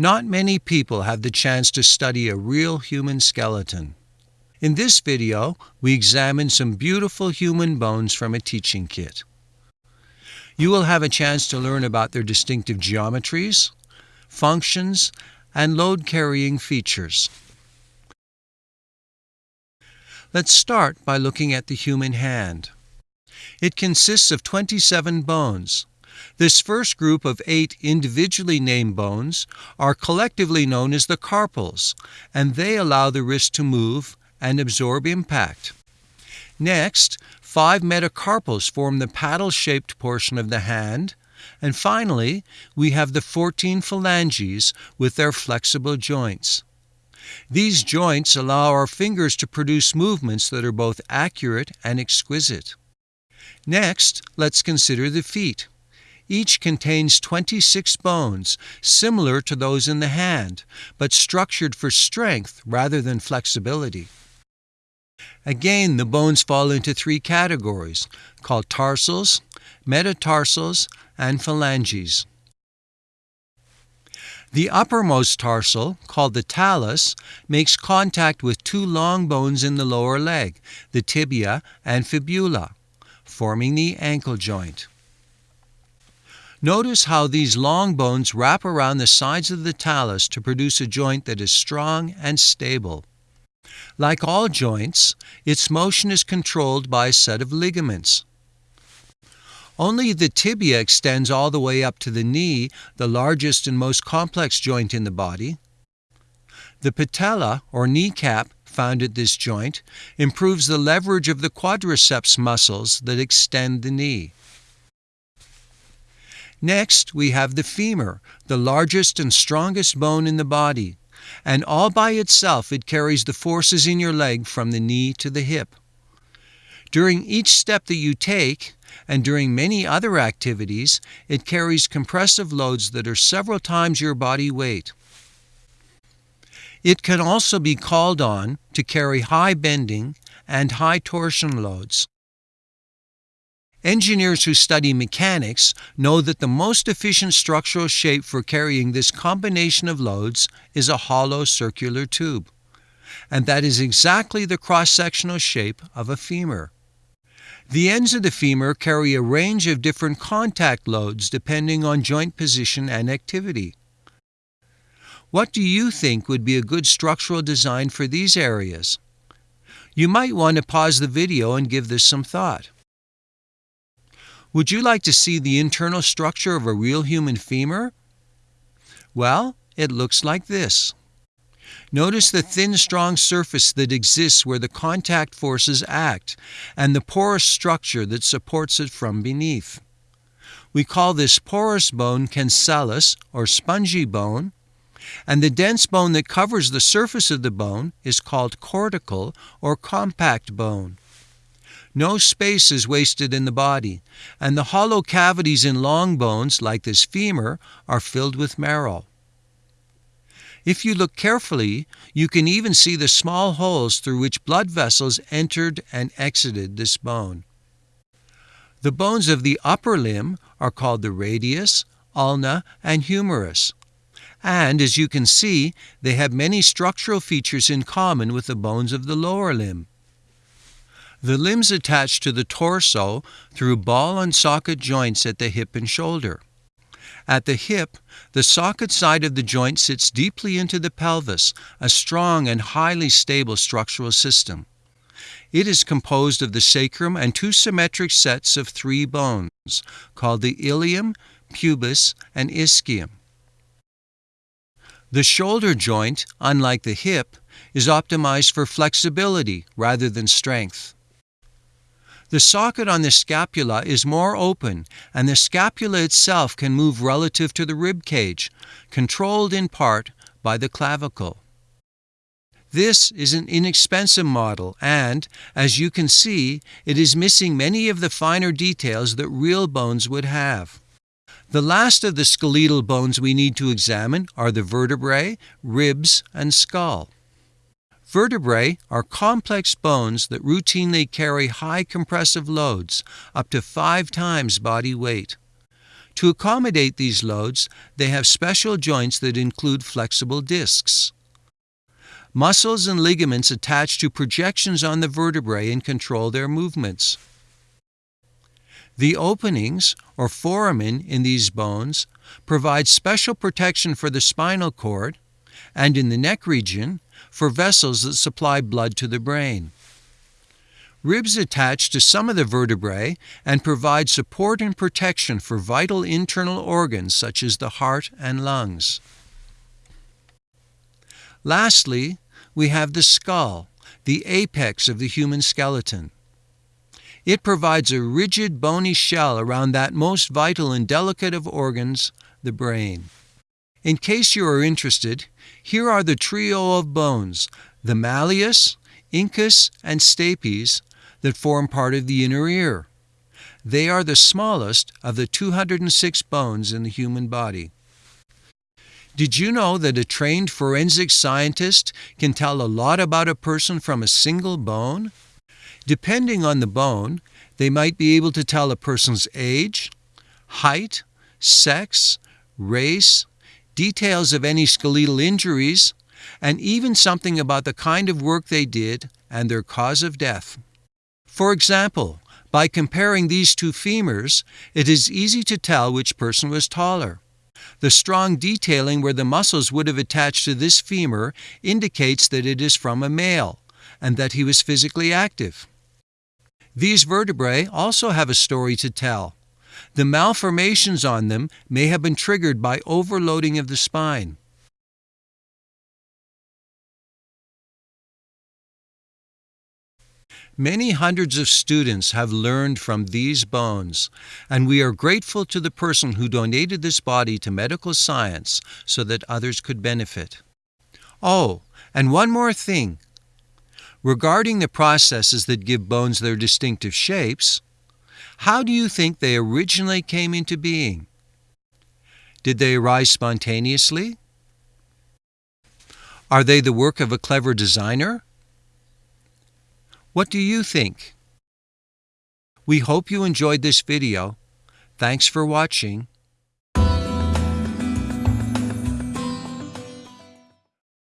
Not many people have the chance to study a real human skeleton. In this video, we examine some beautiful human bones from a teaching kit. You will have a chance to learn about their distinctive geometries, functions, and load-carrying features. Let's start by looking at the human hand. It consists of 27 bones. This first group of eight individually named bones are collectively known as the carpals, and they allow the wrist to move and absorb impact. Next, five metacarpals form the paddle-shaped portion of the hand, and finally, we have the 14 phalanges with their flexible joints. These joints allow our fingers to produce movements that are both accurate and exquisite. Next, let's consider the feet. Each contains 26 bones, similar to those in the hand, but structured for strength rather than flexibility. Again, the bones fall into three categories, called tarsals, metatarsals, and phalanges. The uppermost tarsal, called the talus, makes contact with two long bones in the lower leg, the tibia and fibula, forming the ankle joint. Notice how these long bones wrap around the sides of the talus to produce a joint that is strong and stable. Like all joints, its motion is controlled by a set of ligaments. Only the tibia extends all the way up to the knee, the largest and most complex joint in the body. The patella, or kneecap, found at this joint, improves the leverage of the quadriceps muscles that extend the knee. Next, we have the femur, the largest and strongest bone in the body, and all by itself it carries the forces in your leg from the knee to the hip. During each step that you take, and during many other activities, it carries compressive loads that are several times your body weight. It can also be called on to carry high bending and high torsion loads. Engineers who study mechanics know that the most efficient structural shape for carrying this combination of loads is a hollow circular tube. And that is exactly the cross-sectional shape of a femur. The ends of the femur carry a range of different contact loads depending on joint position and activity. What do you think would be a good structural design for these areas? You might want to pause the video and give this some thought. Would you like to see the internal structure of a real human femur? Well, it looks like this. Notice the thin, strong surface that exists where the contact forces act and the porous structure that supports it from beneath. We call this porous bone cancellous or spongy bone, and the dense bone that covers the surface of the bone is called cortical or compact bone. No space is wasted in the body, and the hollow cavities in long bones, like this femur, are filled with marrow. If you look carefully, you can even see the small holes through which blood vessels entered and exited this bone. The bones of the upper limb are called the radius, ulna, and humerus. And as you can see, they have many structural features in common with the bones of the lower limb. The limbs attach to the torso through ball and socket joints at the hip and shoulder. At the hip, the socket side of the joint sits deeply into the pelvis, a strong and highly stable structural system. It is composed of the sacrum and two symmetric sets of three bones, called the ilium, pubis, and ischium. The shoulder joint, unlike the hip, is optimized for flexibility rather than strength. The socket on the scapula is more open, and the scapula itself can move relative to the rib cage, controlled in part by the clavicle. This is an inexpensive model, and, as you can see, it is missing many of the finer details that real bones would have. The last of the skeletal bones we need to examine are the vertebrae, ribs, and skull. Vertebrae are complex bones that routinely carry high compressive loads, up to five times body weight. To accommodate these loads, they have special joints that include flexible discs. Muscles and ligaments attach to projections on the vertebrae and control their movements. The openings, or foramen, in these bones provide special protection for the spinal cord and in the neck region for vessels that supply blood to the brain. Ribs attach to some of the vertebrae and provide support and protection for vital internal organs such as the heart and lungs. Lastly, we have the skull, the apex of the human skeleton. It provides a rigid bony shell around that most vital and delicate of organs, the brain. In case you are interested, here are the trio of bones, the malleus, incus, and stapes, that form part of the inner ear. They are the smallest of the 206 bones in the human body. Did you know that a trained forensic scientist can tell a lot about a person from a single bone? Depending on the bone, they might be able to tell a person's age, height, sex, race, details of any skeletal injuries, and even something about the kind of work they did and their cause of death. For example, by comparing these two femurs, it is easy to tell which person was taller. The strong detailing where the muscles would have attached to this femur indicates that it is from a male and that he was physically active. These vertebrae also have a story to tell. The malformations on them may have been triggered by overloading of the spine. Many hundreds of students have learned from these bones, and we are grateful to the person who donated this body to medical science so that others could benefit. Oh, and one more thing. Regarding the processes that give bones their distinctive shapes, how do you think they originally came into being? Did they arise spontaneously? Are they the work of a clever designer? What do you think? We hope you enjoyed this video. Thanks for watching